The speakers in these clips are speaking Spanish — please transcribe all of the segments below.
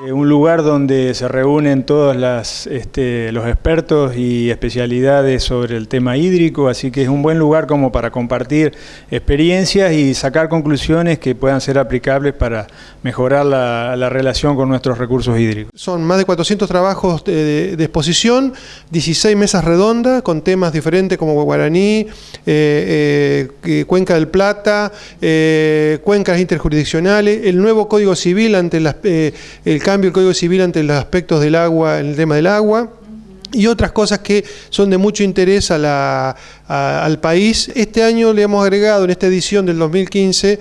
Un lugar donde se reúnen todos este, los expertos y especialidades sobre el tema hídrico, así que es un buen lugar como para compartir experiencias y sacar conclusiones que puedan ser aplicables para mejorar la, la relación con nuestros recursos hídricos. Son más de 400 trabajos de, exposición, 16 mesas redondas con temas diferentes como guaraní, eh, eh, Cuenca del Plata, eh, cuencas interjurisdiccionales, el nuevo Código Civil ante las, eh, el cambio del Código Civil ante los aspectos del agua, el tema del agua y otras cosas que son de mucho interés a la, a, al país. Este año le hemos agregado en esta edición del 2015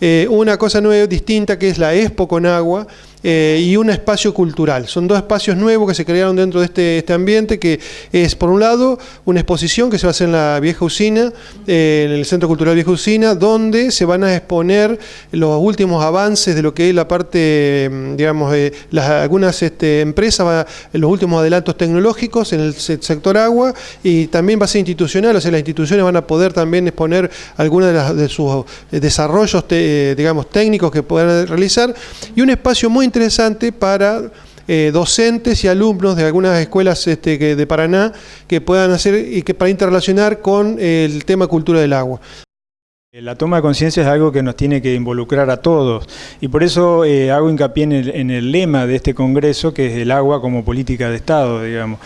eh, una cosa nueva, distinta, que es la Expo con Agua, eh, y un espacio cultural. Son dos espacios nuevos que se crearon dentro de este, este, ambiente, que es, por un lado, una exposición que se va a hacer en la vieja usina, eh, en el Centro Cultural Vieja Usina, donde se van a exponer los últimos avances de lo que es la parte, mm, digamos, de las, algunas este, empresas, los últimos adelantos tecnológicos en el sector agua, y también va a ser institucional, o sea, las instituciones van a poder también exponer algunos de, de sus desarrollos, te, digamos, técnicos que puedan realizar, y un espacio muy interesante para eh, docentes y alumnos de algunas escuelas este, de Paraná que puedan hacer y que para interrelacionar con el tema cultura del agua. La toma de conciencia es algo que nos tiene que involucrar a todos y por eso eh, hago hincapié en el, en el, lema de este congreso que es el agua como política de Estado, digamos.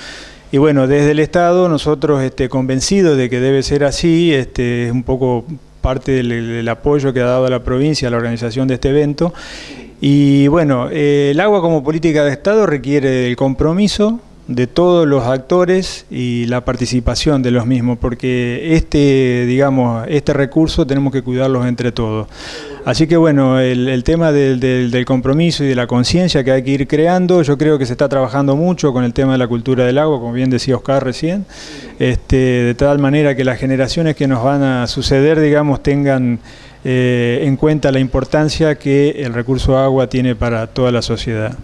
Y bueno, desde el Estado nosotros este, convencidos de que debe ser así, este, es un poco parte del, del apoyo que ha dado la provincia a la organización de este evento y bueno, eh, el agua como política de Estado requiere el compromiso de todos los actores y la participación de los mismos, porque este, digamos, este recurso tenemos que cuidarlos entre todos. Así que bueno, el, tema del, del, del, compromiso y de la conciencia que hay que ir creando, yo creo que se está trabajando mucho con el tema de la cultura del agua, como bien decía Oscar recién, este, de tal manera que las generaciones que nos van a suceder, digamos, tengan eh, en cuenta la importancia que el recurso agua tiene para toda la sociedad.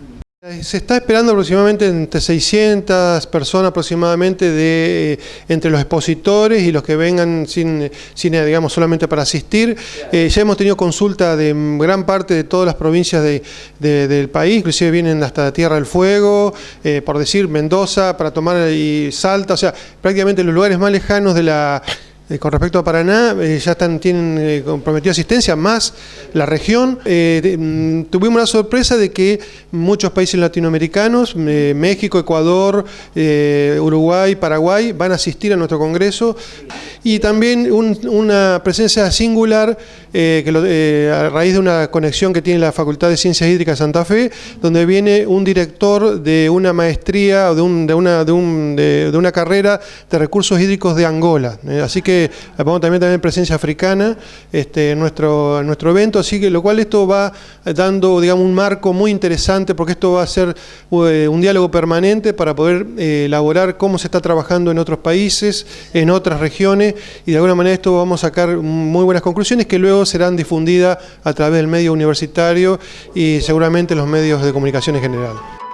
Se está esperando aproximadamente entre 600 personas aproximadamente de eh, entre los expositores y los que vengan sin, sin digamos solamente para asistir. Eh, ya hemos tenido consulta de gran parte de todas las provincias de, de, del país, inclusive vienen hasta Tierra del Fuego, eh, por decir Mendoza, para tomar y Salta, o sea, prácticamente los lugares más lejanos de la eh, con respecto a Paraná, eh, ya están, tienen eh, comprometido asistencia, más la región. Mm, tuvimos la sorpresa de que muchos países latinoamericanos, México, Ecuador, Uruguay, Paraguay, van a asistir a nuestro congreso. Y también un, una presencia singular que lo, a raíz de una conexión que tiene la Facultad de Ciencias Hídricas de Santa Fe, donde viene un director de una maestría o de, un, de, una, de, un, de una carrera de recursos hídricos de Angola. así que vamos también tener presencia africana este, en, nuestro, nuestro evento, así que lo cual esto va dando digamos, un marco muy interesante porque esto va a ser eh, un diálogo permanente para poder eh, elaborar cómo se está trabajando en otros países, en otras regiones y de alguna manera esto vamos a sacar muy buenas conclusiones que luego serán difundidas a través del medio universitario y seguramente los medios de comunicación en general.